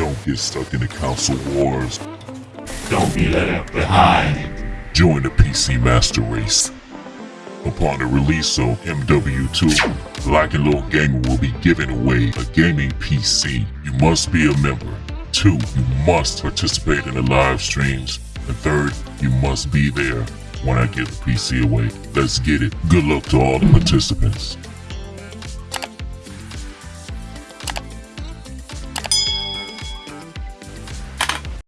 Don't get stuck in the console wars. Don't be left behind. Join the PC Master Race. Upon the release of MW2, Black and Little Gamer will be giving away a gaming PC. You must be a member. Two, you must participate in the live streams. And third, you must be there when I give the PC away. Let's get it. Good luck to all the participants.